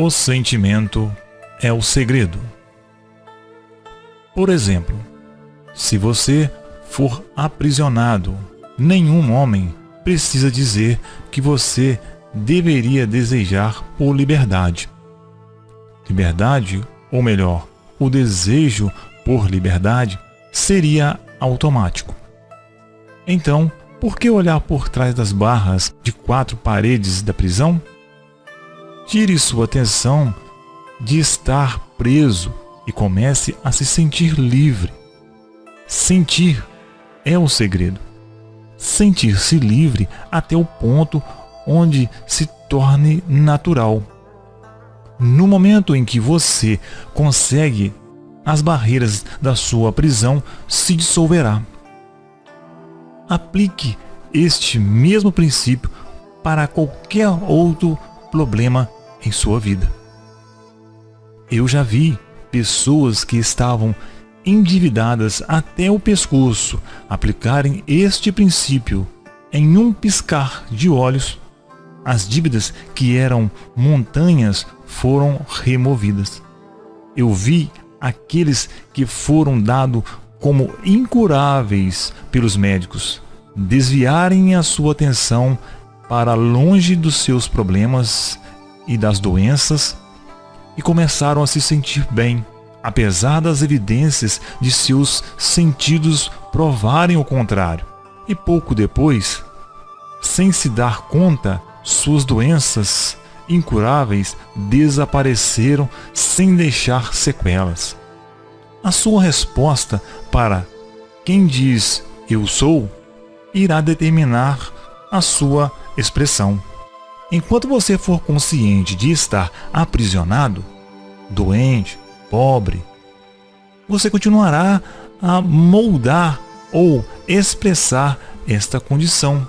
O sentimento é o segredo. Por exemplo, se você for aprisionado, nenhum homem precisa dizer que você deveria desejar por liberdade. Liberdade, ou melhor, o desejo por liberdade, seria automático. Então, por que olhar por trás das barras de quatro paredes da prisão? Tire sua atenção de estar preso e comece a se sentir livre. Sentir é o segredo. Sentir-se livre até o ponto onde se torne natural. No momento em que você consegue, as barreiras da sua prisão se dissolverá. Aplique este mesmo princípio para qualquer outro problema em sua vida. Eu já vi pessoas que estavam endividadas até o pescoço aplicarem este princípio em um piscar de olhos. As dívidas que eram montanhas foram removidas. Eu vi aqueles que foram dados como incuráveis pelos médicos desviarem a sua atenção para longe dos seus problemas e das doenças e começaram a se sentir bem, apesar das evidências de seus sentidos provarem o contrário. E pouco depois, sem se dar conta, suas doenças incuráveis desapareceram sem deixar sequelas. A sua resposta para quem diz eu sou irá determinar a sua expressão. Enquanto você for consciente de estar aprisionado, doente, pobre, você continuará a moldar ou expressar esta condição.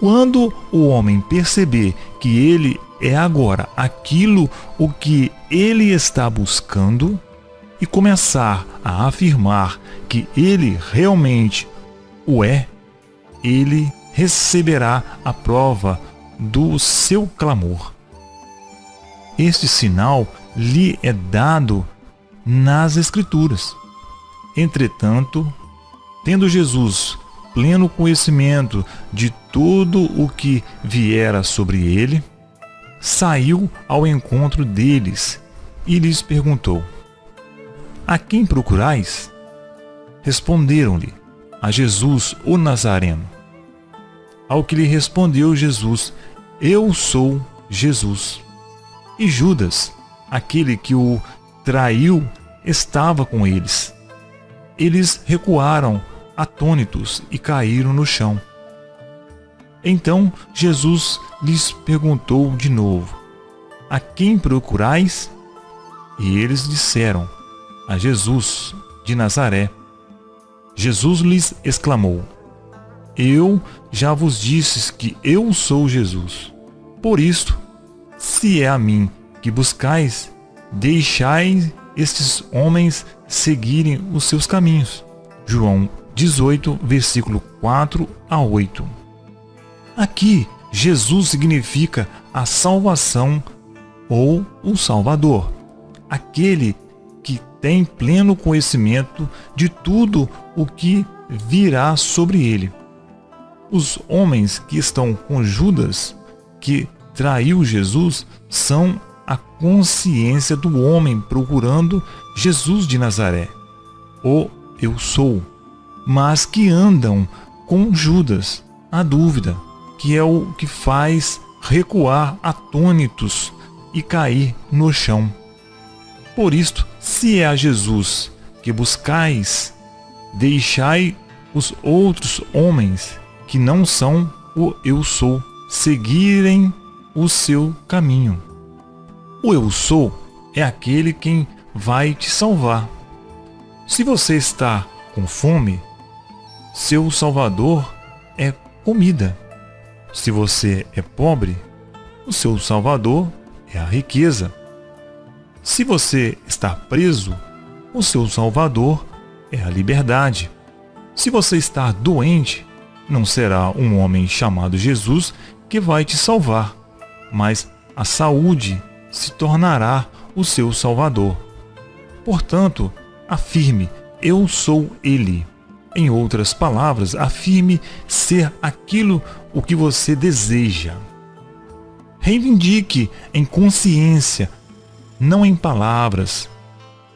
Quando o homem perceber que ele é agora aquilo o que ele está buscando e começar a afirmar que ele realmente o é, ele receberá a prova do seu clamor. Este sinal lhe é dado nas Escrituras. Entretanto, tendo Jesus pleno conhecimento de tudo o que viera sobre ele, saiu ao encontro deles e lhes perguntou: A quem procurais? Responderam-lhe: A Jesus, o Nazareno. Ao que lhe respondeu Jesus: Eu sou Jesus. E Judas, aquele que o traiu, estava com eles. Eles recuaram, atônitos, e caíram no chão. Então Jesus lhes perguntou de novo: A quem procurais? E eles disseram: A Jesus de Nazaré. Jesus lhes exclamou: eu já vos disse que eu sou Jesus. Por isto, se é a mim que buscais, deixai estes homens seguirem os seus caminhos. João 18, versículo 4 a 8. Aqui, Jesus significa a salvação ou o Salvador, aquele que tem pleno conhecimento de tudo o que virá sobre ele. Os homens que estão com Judas, que traiu Jesus, são a consciência do homem procurando Jesus de Nazaré, o eu sou, mas que andam com Judas, a dúvida, que é o que faz recuar atônitos e cair no chão. Por isto, se é a Jesus que buscais, deixai os outros homens que não são o eu sou, seguirem o seu caminho. O eu sou é aquele quem vai te salvar. Se você está com fome, seu salvador é comida. Se você é pobre, o seu salvador é a riqueza. Se você está preso, o seu salvador é a liberdade. Se você está doente, não será um homem chamado Jesus que vai te salvar, mas a saúde se tornará o seu Salvador. Portanto, afirme: Eu sou Ele. Em outras palavras, afirme ser aquilo o que você deseja. Reivindique em consciência, não em palavras,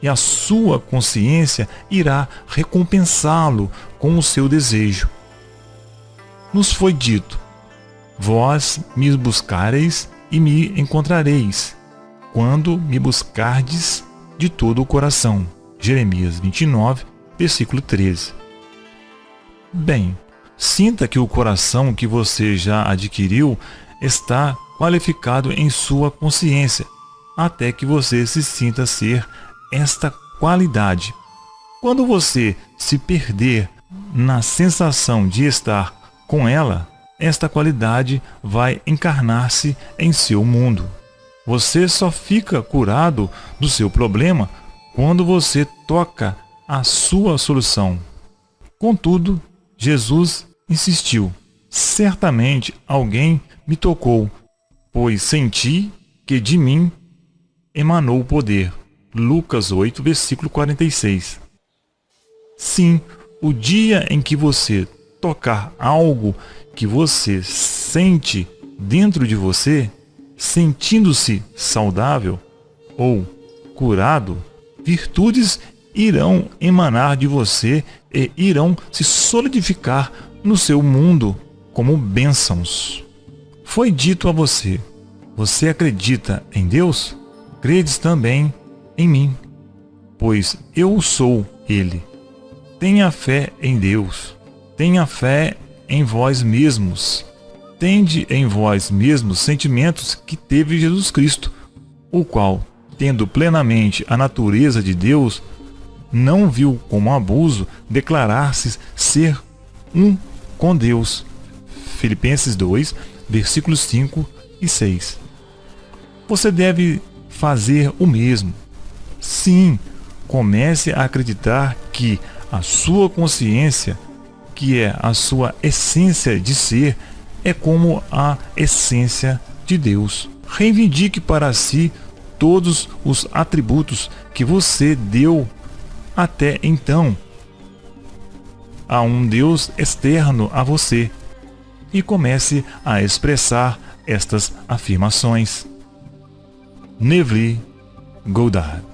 e a sua consciência irá recompensá-lo com o seu desejo. Nos foi dito: Vós me buscareis e me encontrareis, quando me buscardes de todo o coração. Jeremias 29, versículo 13. Bem, sinta que o coração que você já adquiriu está qualificado em sua consciência, até que você se sinta ser esta qualidade. Quando você se perder na sensação de estar com ela, esta qualidade vai encarnar-se em seu mundo. Você só fica curado do seu problema quando você toca a sua solução. Contudo, Jesus insistiu: Certamente alguém me tocou, pois senti que de mim emanou o poder. Lucas 8, versículo 46. Sim, o dia em que você tocar algo que você sente dentro de você, sentindo-se saudável ou curado, virtudes irão emanar de você e irão se solidificar no seu mundo como bênçãos. Foi dito a você: Você acredita em Deus? Credes também em mim, pois eu sou Ele. Tenha fé em Deus, tenha fé em vós mesmos. Tende em vós mesmos sentimentos que teve Jesus Cristo, o qual, tendo plenamente a natureza de Deus, não viu como abuso declarar-se ser um com Deus. Filipenses 2, versículos 5 e 6. Você deve fazer o mesmo. Sim, comece a acreditar que a sua consciência, que é a sua essência de ser, é como a essência de Deus. Reivindique para si todos os atributos que você deu até então a um Deus externo a você e comece a expressar estas afirmações. Neville Goddard